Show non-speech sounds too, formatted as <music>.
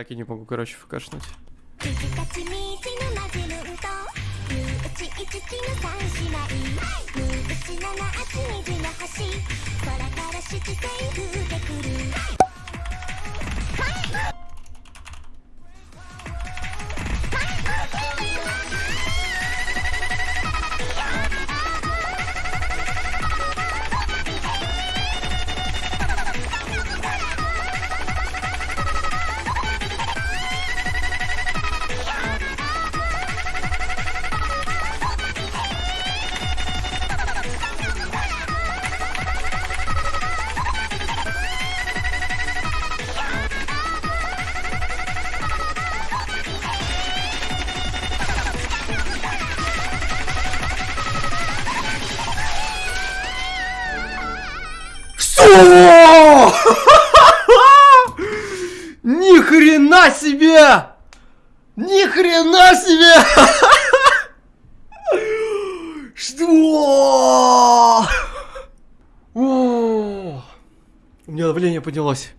Так и не могу, короче, фкшнуть. <laughs> Ни хрена себе! Ни хрена себе! Что? У меня давление поднялось.